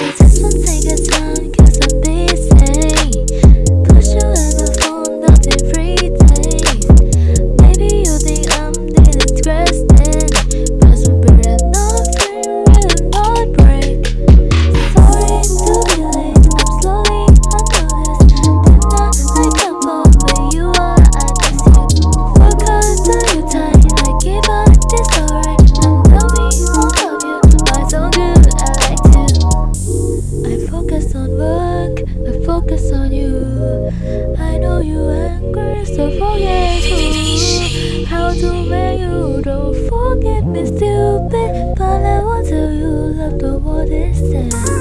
I just wanna take a song. forget who How to make you don't forget me stupid. But I want to you love the world instead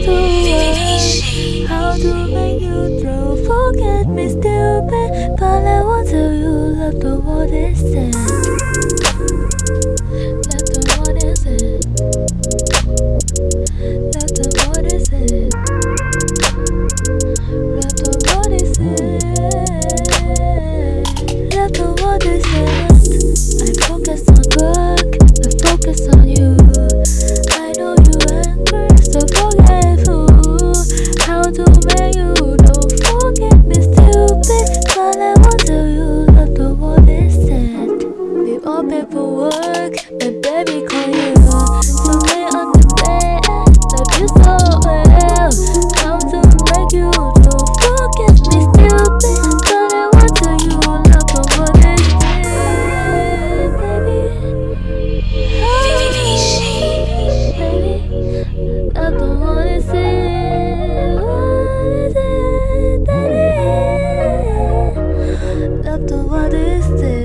Thôi desde este